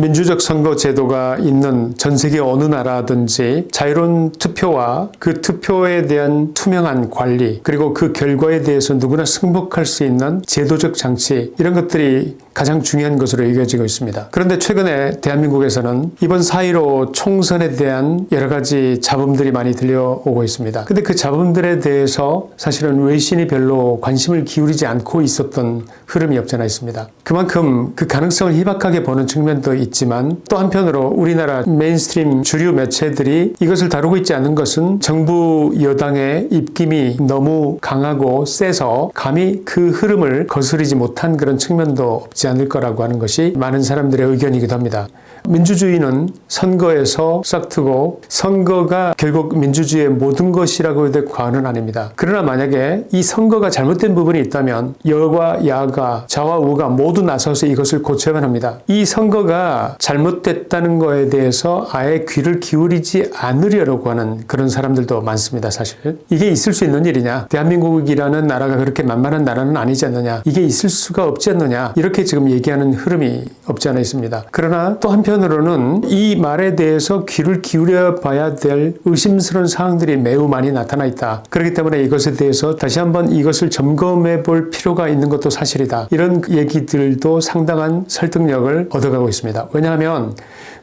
민주적 선거 제도가 있는 전 세계 어느 나라든지 자유로운 투표와 그 투표에 대한 투명한 관리 그리고 그 결과에 대해서 누구나 승복할 수 있는 제도적 장치 이런 것들이 가장 중요한 것으로 여겨지고 있습니다. 그런데 최근에 대한민국에서는 이번 4.15 총선에 대한 여러 가지 잡음들이 많이 들려오고 있습니다. 근데 그 잡음들에 대해서 사실은 외신이 별로 관심을 기울이지 않고 있었던 흐름이 없잖아 있습니다. 그만큼 그 가능성을 희박하게 보는 측면도 있지만 또 한편으로 우리나라 mainstream 주류 매체들이 이것을 다루고 있지 않은 것은 정부 여당의 입김이 너무 강하고 세서 감히 그 흐름을 거스르지 못한 그런 측면도 없지 않을 거라고 하는 것이 많은 사람들의 의견이기도 합니다. 민주주의는 선거에서 싹트고 선거가 결국 민주주의의 모든 것이라고 해도 과언은 아닙니다. 그러나 만약에 이 선거가 잘못된 부분이 있다면 여과 야가 좌와 우가 모두 나서서 이것을 고쳐야만 합니다. 이 선거가 잘못됐다는 거에 대해서 아예 귀를 기울이지 않으려고 하는 그런 사람들도 많습니다. 사실 이게 있을 수 있는 일이냐 대한민국이라는 나라가 그렇게 만만한 나라는 아니지 않느냐 이게 있을 수가 없지 않느냐 이렇게 지금 얘기하는 흐름이 없지 않아 있습니다. 그러나 또 한편 으로는 이 말에 대해서 귀를 기울여 봐야 될 의심스러운 사항들이 매우 많이 나타나 있다. 그렇기 때문에 이것에 대해서 다시 한번 이것을 점검해 볼 필요가 있는 것도 사실이다. 이런 얘기들도 상당한 설득력을 얻어가고 있습니다. 왜냐하면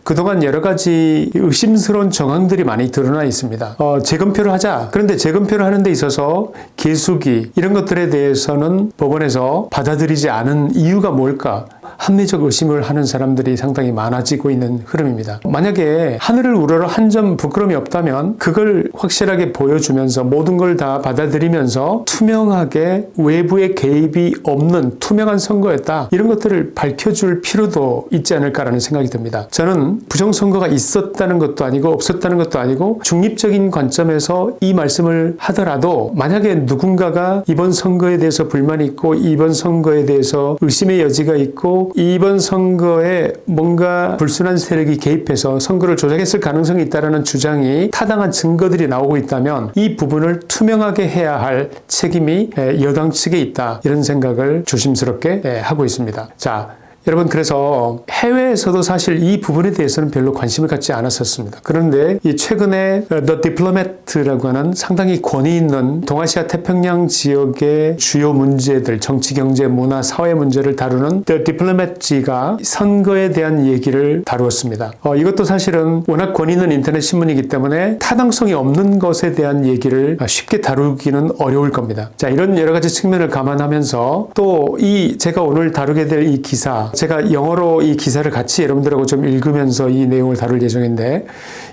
그동안 여러 가지 의심스러운 정황들이 많이 드러나 있습니다. 어, 재검표를 하자. 그런데 재검표를 하는 데 있어서 개수기 이런 것들에 대해서는 법원에서 받아들이지 않은 이유가 뭘까? 합리적 의심을 하는 사람들이 상당히 많아지고 있는 흐름입니다. 만약에 하늘을 우러러 한 점 부끄럼이 없다면 그걸 확실하게 보여주면서 모든 걸 다 받아들이면서 투명하게 외부의 개입이 없는 투명한 선거였다. 이런 것들을 밝혀줄 필요도 있지 않을까라는 생각이 듭니다. 저는 부정선거가 있었다는 것도 아니고 없었다는 것도 아니고 중립적인 관점에서 이 말씀을 하더라도 만약에 누군가가 이번 선거에 대해서 불만이 있고 이번 선거에 대해서 의심의 여지가 있고 이번 선거에 뭔가 불순한 세력이 개입해서 선거를 조작했을 가능성이 있다는 주장이 타당한 증거들이 나오고 있다면 이 부분을 투명하게 해야 할 책임이 여당 측에 있다. 이런 생각을 조심스럽게 하고 있습니다. 자, 여러분 그래서 해외에서도 사실 이 부분에 대해서는 별로 관심을 갖지 않았었습니다. 그런데 이 최근에 The Diplomat라고 하는 상당히 권위 있는 동아시아 태평양 지역의 주요 문제들, 정치, 경제, 문화, 사회 문제를 다루는 The Diplomat가 선거에 대한 얘기를 다루었습니다. 어, 이것도 사실은 워낙 권위 있는 인터넷 신문이기 때문에 타당성이 없는 것에 대한 얘기를 쉽게 다루기는 어려울 겁니다. 자, 이런 여러 가지 측면을 감안하면서 또 이 제가 오늘 다루게 될 이 기사 제가 영어로 이 기사를 같이 여러분들하고 좀 읽으면서 이 내용을 다룰 예정인데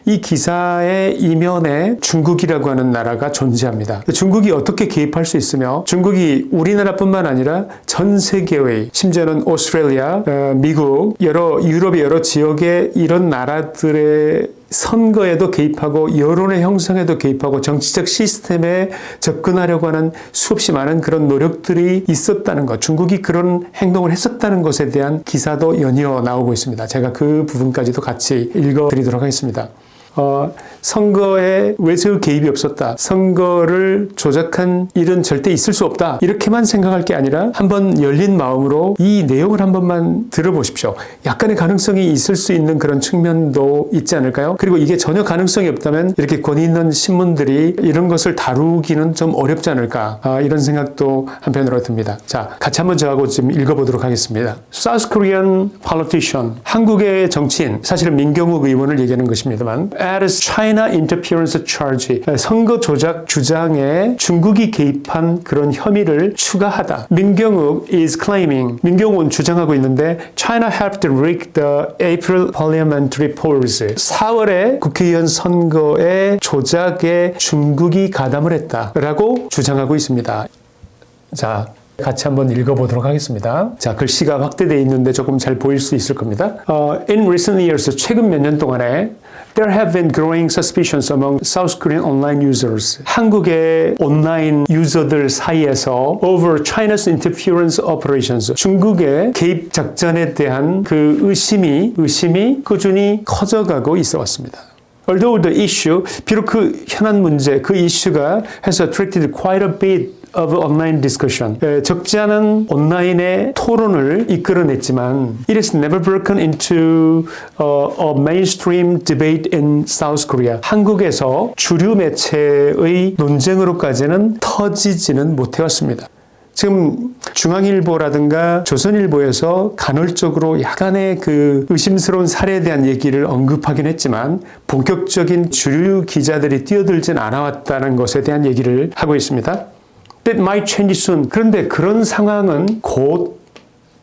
이 기사의 이면에 중국이라고 하는 나라가 존재합니다. 중국이 어떻게 개입할 수 있으며 중국이 우리나라뿐만 아니라 전 세계의 심지어는 오스트레일리아, 어, 미국, 여러 유럽의 여러 지역의 이런 나라들의 선거에도 개입하고 여론의 형성에도 개입하고 정치적 시스템에 접근하려고 하는 수없이 많은 그런 노력들이 있었다는 것 중국이 그런 행동을 했었다는 것에 대한 기사도 연이어 나오고 있습니다. 제가 그 부분까지도 같이 읽어드리도록 하겠습니다. 어, 선거에 외세의 개입이 없었다. 선거를 조작한 일은 절대 있을 수 없다. 이렇게만 생각할 게 아니라 한번 열린 마음으로 이 내용을 한 번만 들어보십시오. 약간의 가능성이 있을 수 있는 그런 측면도 있지 않을까요? 그리고 이게 전혀 가능성이 없다면 이렇게 권위 있는 신문들이 이런 것을 다루기는 좀 어렵지 않을까 아, 이런 생각도 한편으로 듭니다. 자, 같이 한번 저하고 좀 읽어보도록 하겠습니다. South Korean politician, 한국의 정치인, 사실은 민경욱 의원을 얘기하는 것입니다만 as China interference charge 선거 조작 주장에 중국이 개입한 그런 혐의를 추가하다. 민경욱 is claiming 민경욱은 주장하고 있는데 China helped rig the April parliamentary polls 4월에 국회의원 선거에 조작에 중국이 가담을 했다 라고 주장하고 있습니다. 자, 같이 한번 읽어보도록 하겠습니다. 자, 글씨가 확대되어 있는데 조금 잘 보일 수 있을 겁니다. Uh, in recent years, 최근 몇 년 동안에 There have been growing suspicions among South Korean online users. 한국의 온라인 유저들 사이에서 over China's interference operations. 중국의 개입 작전에 대한 그 의심이 의심이 꾸준히 커져가고 있어 왔습니다. Although the issue, 비록 그 현안 문제, 그 이슈가 has attracted quite a bit of online discussion. 에, 적지 않은 온라인의 토론을 이끌어냈지만 it has never broken into uh, a mainstream debate in South Korea. 한국에서 주류 매체의 논쟁으로까지는 터지지는 못해왔습니다. 지금 중앙일보라든가 조선일보에서 간헐적으로 약간의 그 의심스러운 사례에 대한 얘기를 언급하긴 했지만 본격적인 주류 기자들이 뛰어들진 않아왔다는 것에 대한 얘기를 하고 있습니다. That might change soon. 그런데 그런 상황은 곧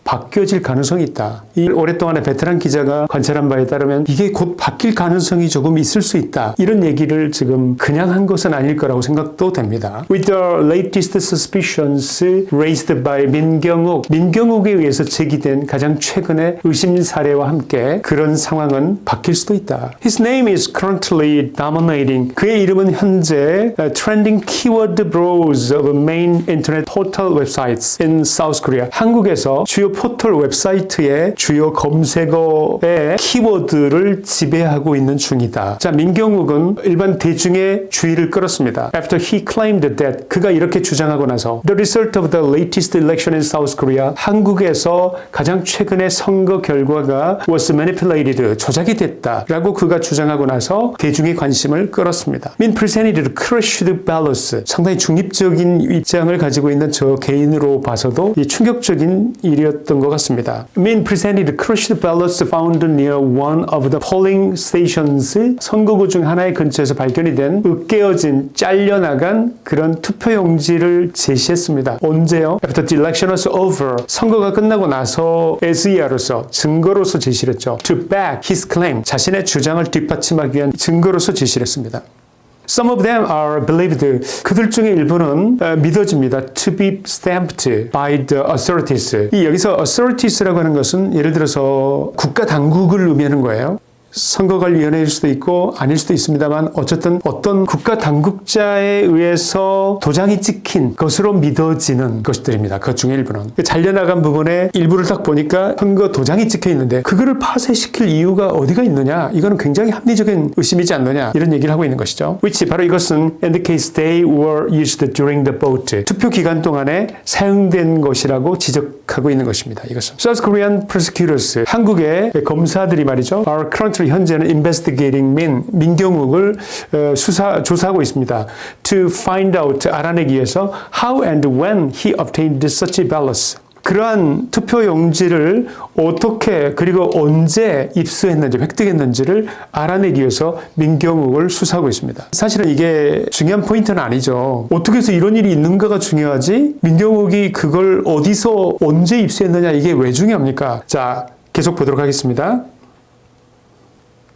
바뀌어질 가능성이 있다. 이 오랫동안의 베테랑 기자가 관찰한 바에 따르면 이게 곧 바뀔 가능성이 조금 있을 수 있다. 이런 얘기를 지금 그냥 한 것은 아닐 거라고 생각도 됩니다. With the latest suspicions raised by 민경욱, 민경욱에 의해서 제기된 가장 최근의 의심 사례와 함께 그런 상황은 바뀔 수도 있다. His name is currently dominating. 그의 이름은 현재 trending keyword bros of main internet portal websites in South Korea. 한국에서 주요 포털 웹사이트의 주요 검색어의 키워드를 지배하고 있는 중이다. 자, 민경욱은 일반 대중의 주의를 끌었습니다. After he claimed that 그가 이렇게 주장하고 나서 The result of the latest election in South Korea 한국에서 가장 최근의 선거 결과가 was manipulated 조작이 됐다 라고 그가 주장하고 나서 대중의 관심을 끌었습니다. Min presented crushed ballots 상당히 중립적인 입장을 가지고 있는 저 개인으로 봐서도 이 충격적인 일이었 던 것 같습니다. Min presented crushed ballots found near one of the polling stations. 선거구 중 하나의 근처에서 발견이 된 으깨어진 잘려나간 그런 투표용지를 제시했습니다. 언제요? After the election was over. 선거가 끝나고 나서 SER로서 증거로서 제시를 했죠. To back his claim. 자신의 주장을 뒷받침하기 위한 증거로서 제시를 했습니다. Some of them are believed. 그들 중에 일부는 어, 믿어집니다. To be stamped by the authorities. 이 여기서 authorities라고 하는 것은 예를 들어서 국가 당국을 의미하는 거예요. 선거관리위원회일 수도 있고 아닐 수도 있습니다만 어쨌든 어떤 국가 당국자에 의해서 도장이 찍힌 것으로 믿어지는 것들입니다. 그 중에 일부는. 잘려나간 부분에 일부를 딱 보니까 선거 도장이 찍혀 있는데 그거를 파쇄시킬 이유가 어디가 있느냐? 이거는 굉장히 합리적인 의심이지 않느냐? 이런 얘기를 하고 있는 것이죠. which 바로 이것은 indicates they were used during the vote. 투표 기간 동안에 사용된 것이라고 지적 하고 있는 것입니다. 이것은. South Korean prosecutors 한국의 검사들이 말이죠. are currently 현재는 investigating 민 민경욱을 어, 수사 조사하고 있습니다. To find out 알아내기 위해서 how and when he obtained such ballots. 그러한 투표 용지를 어떻게 그리고 언제 입수했는지 획득했는지를 알아내기 위해서 민경욱을 수사하고 있습니다. 사실은 이게 중요한 포인트는 아니죠. 어떻게 해서 이런 일이 있는가가 중요하지 민경욱이 그걸 어디서 언제 입수했느냐 이게 왜 중요합니까? 자 계속 보도록 하겠습니다.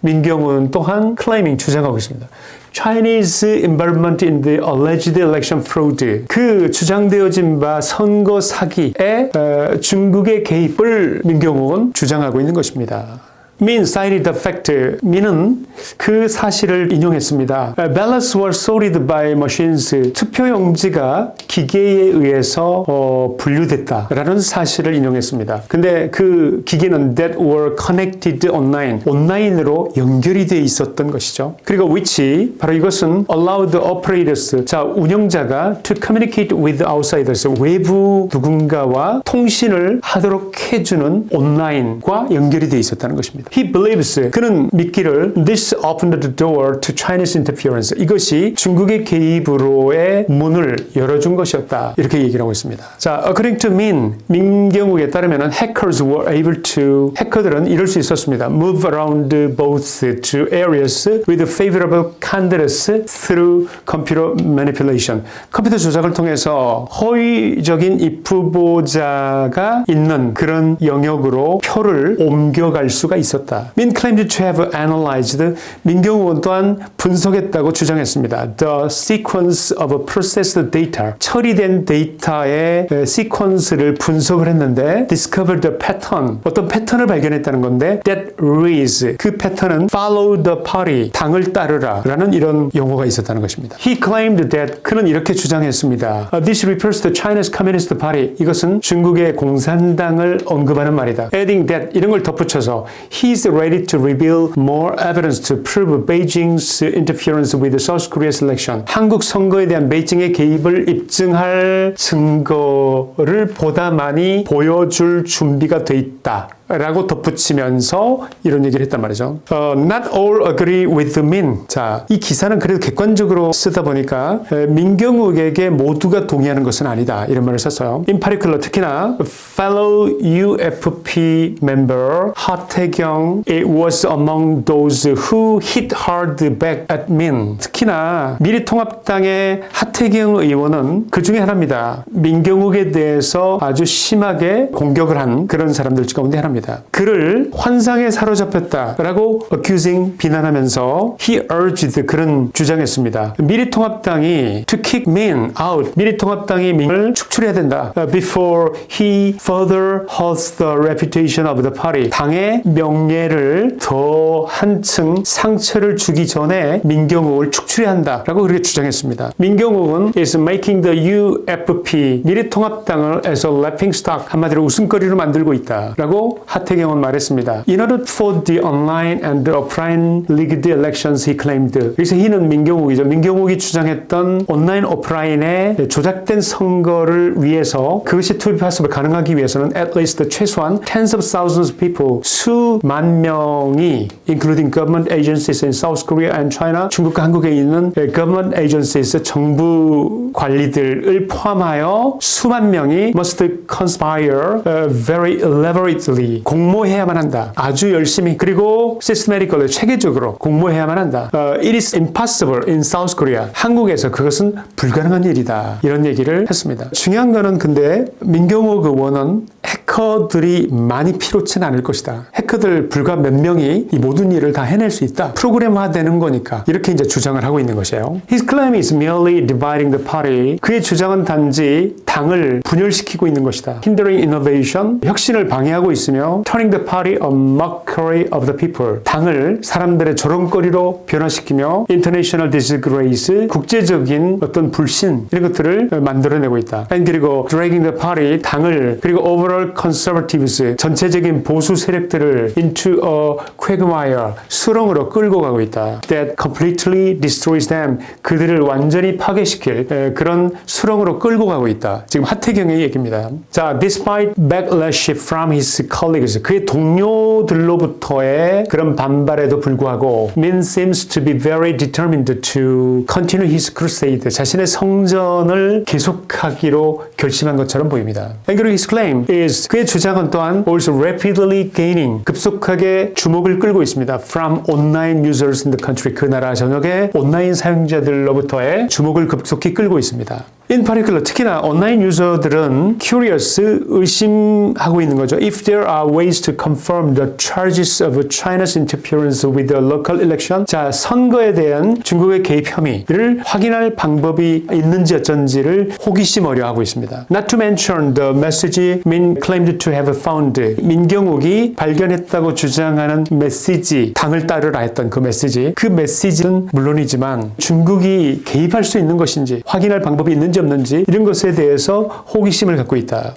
민경욱 또한 claiming 주장하고 있습니다. Chinese involvement in the alleged election fraud. 그 주장되어진 바 선거 사기에 어, 중국의 개입을 민경욱은 주장하고 있는 것입니다. Min cited the fact. 민은 그 사실을 인용했습니다. Ballots were sorted by machines. 투표용지가 기계에 의해서 어, 분류됐다라는 사실을 인용했습니다. 근데 그 기계는 that were connected online. 온라인으로 연결이 돼 있었던 것이죠. 그리고 which 바로 이것은 allowed operators. 자 운영자가 to communicate with outsiders. 외부 누군가와 통신을 하도록 해주는 온라인과 연결이 돼 있었다는 것입니다. He believes 그는 믿기를 this opened the door to Chinese interference. 이것이 중국의 개입으로의 문을 열어준 것이었다. 이렇게 얘기를 하고 있습니다. 자, according to Min, 민경욱에 따르면 hackers were able to 해커들은 이럴 수 있었습니다. Move around both to areas with favorable candidates through computer manipulation. 컴퓨터 조작을 통해서 허위적인 입후보자가 있는 그런 영역으로 표를 옮겨갈 수가 있 었다. Min claimed to have analyzed 민경욱 또한 분석했다고 주장했습니다. The sequence of processed data 처리된 데이터의 시퀀스를 분석을 했는데 discovered the pattern 어떤 패턴을 발견했다는 건데 that reads 그 패턴은 follow the party 당을 따르라 라는 이런 용어가 있었다는 것입니다. He claimed that 그는 이렇게 주장했습니다. This refers to China's Communist Party 이것은 중국의 공산당을 언급하는 말이다. Adding that 이런 걸 덧붙여서 he's ready to reveal more evidence to prove Beijing's interference with South Korea's election. 한국 선거에 대한 베이징의 개입을 입증할 증거를 보다 많이 보여줄 준비가 돼 있다. 라고 덧붙이면서 이런 얘기를 했단 말이죠. 어, not all agree with Min. 자, 이 기사는 그래도 객관적으로 쓰다 보니까 에, 민경욱에게 모두가 동의하는 것은 아니다. 이런 말을 썼어요. In particular, 특히나 fellow UFP member 하태경 it was among those who hit hard back at Min. 특히나 미래통합당의 하태경 의원은 그 중에 하나입니다. 민경욱에 대해서 아주 심하게 공격을 한 그런 사람들 가운데 하나입니다. 그를 환상에 사로잡혔다라고 accusing 비난하면서 he urged 그런 주장했습니다. 미래통합당이 to kick Min out 미래통합당이 민을 축출해야 된다. before he further hurts the reputation of the party 당의 명예를 더 한층 상처를 주기 전에 민경욱을 축출해야 한다라고 그렇게 주장했습니다. 민경욱은 is making the UFP 미래통합당을 as a laughing stock 한마디로 웃음거리로 만들고 있다라고 하태경은 말했습니다. In order for the online and the offline rigged elections, he claimed. 그래서 he는 민경욱이죠. 민경욱이 주장했던 온라인 오프라인의 조작된 선거를 위해서 그것이 possible 가능하기 위해서는 at least 최소한 tens of thousands of people 수만 명이 including government agencies in South Korea and China 중국과 한국에 있는 government agencies 정부 관리들을 포함하여 수만 명이 must conspire uh, very elaborately 공모해야만 한다. 아주 열심히 그리고 systematically 체계적으로 공모해야만 한다. 어, it is impossible in South Korea. 한국에서 그것은 불가능한 일이다. 이런 얘기를 했습니다. 중요한 거는 근데 민경욱 의원은 해커들이 많이 필요치는 않을 것이다. 해커들 불과 몇 명이 이 모든 일을 다 해낼 수 있다. 프로그램화되는 거니까 이렇게 이제 주장을 하고 있는 것이에요. His claim is merely dividing the party. 그의 주장은 단지 당을 분열시키고 있는 것이다. Hindering innovation, 혁신을 방해하고 있으며 turning the party a mockery of the people. 당을 사람들의 조롱거리로 변화시키며 international disgrace, 국제적인 어떤 불신 이런 것들을 만들어내고 있다. 그리고 dragging the party, 당을 그리고 overall conservatives, 전체적인 보수 세력들을 into a quagmire, 수렁으로 끌고 가고 있다. That completely destroys them. 그들을 완전히 파괴시킬 에, 그런 수렁으로 끌고 가고 있다. 지금 하태경의 얘기입니다. 자, despite backlash from his colleagues, 그의 동료들로부터의 그런 반발에도 불구하고 Min seems to be very determined to continue his crusade. 자신의 성전을 계속하기로 결심한 것처럼 보입니다. And his claim is 그의 주장은 또한 also rapidly gaining 급속하게 주목을 끌고 있습니다. From online users in the country 그 나라 전역의 온라인 사용자들로부터의 주목을 급속히 끌고 있습니다. In particular, 특히나 온라인 유저들은 curious, 의심하고 있는 거죠. If there are ways to confirm the charges of China's interference with the local election, 자 선거에 대한 중국의 개입 혐의를 확인할 방법이 있는지 어쩐지를 호기심 어려 하고 있습니다. Not to mention the message Min claimed to have found. 민경욱이 발견했다고 주장하는 메시지, 당을 따르라 했던 그 메시지, 그 메시지는 물론이지만 중국이 개입할 수 있는 것인지 확인할 방법이 있는지 없는지 이런 것에 대해서 호기심을 갖고 있다.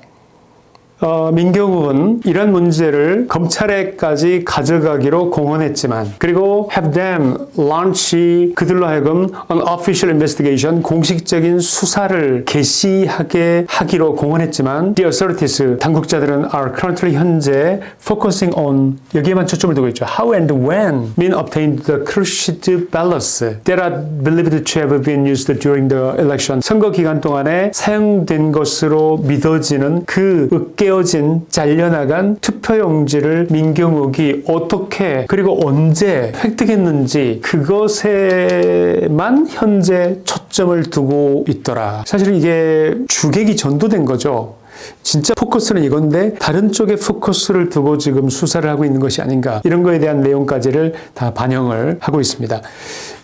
어, 민경욱은 이런 문제를 검찰에까지 가져가기로 공언했지만 그리고 have them launch 그들로 하여금 an official investigation 공식적인 수사를 개시하게 하기로 공언했지만 the authorities 당국자들은 are currently 현재 focusing on 여기에만 초점을 두고 있죠. How and when Min obtained the crushed ballots that are believed to have been used during the election 선거 기간 동안에 사용된 것으로 믿어지는 그 으깨 깨어진 잘려나간 투표용지를 민경욱이 어떻게 그리고 언제 획득했는지 그것에만 현재 초점을 두고 있더라. 사실 이게 주객이 전도된 거죠. 진짜 포커스는 이건데 다른 쪽에 포커스를 두고 지금 수사를 하고 있는 것이 아닌가 이런 거에 대한 내용까지를 다 반영을 하고 있습니다.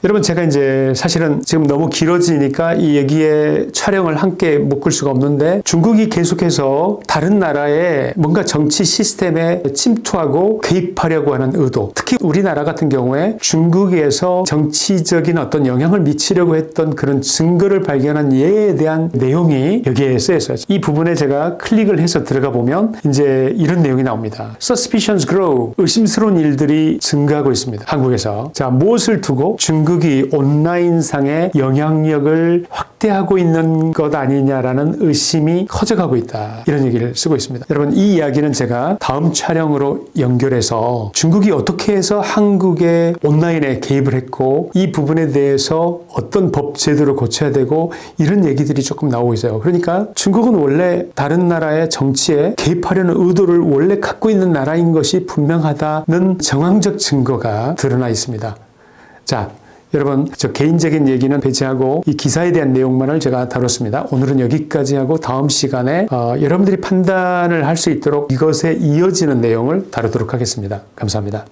여러분 제가 이제 사실은 지금 너무 길어지니까 이 얘기에 촬영을 함께 묶을 수가 없는데 중국이 계속해서 다른 나라의 뭔가 정치 시스템에 침투하고 개입하려고 하는 의도 특히 우리나라 같은 경우에 중국에서 정치적인 어떤 영향을 미치려고 했던 그런 증거를 발견한 예에 대한 내용이 여기에 쓰여 있어요. 이 부분에 제가 클릭을 해서 들어가 보면 이제 이런 내용이 나옵니다. Suspicions grow. 의심스러운 일들이 증가하고 있습니다. 한국에서. 자, 무엇을 두고 중국이 온라인상의 영향력을 확대하고 있는 것 아니냐라는 의심이 커져가고 있다. 이런 얘기를 쓰고 있습니다. 여러분, 이 이야기는 제가 다음 촬영으로 연결해서 중국이 어떻게 해서 한국의 온라인에 개입을 했고 이 부분에 대해서 어떤 법 제도를 고쳐야 되고 이런 얘기들이 조금 나오고 있어요. 그러니까 중국은 원래 다른 나라의 정치에 개입하려는 의도를 원래 갖고 있는 나라인 것이 분명하다는 정황적 증거가 드러나 있습니다. 자, 여러분, 저 개인적인 얘기는 배제하고 이 기사에 대한 내용만을 제가 다뤘습니다. 오늘은 여기까지 하고 다음 시간에 어, 여러분들이 판단을 할 수 있도록 이것에 이어지는 내용을 다루도록 하겠습니다. 감사합니다.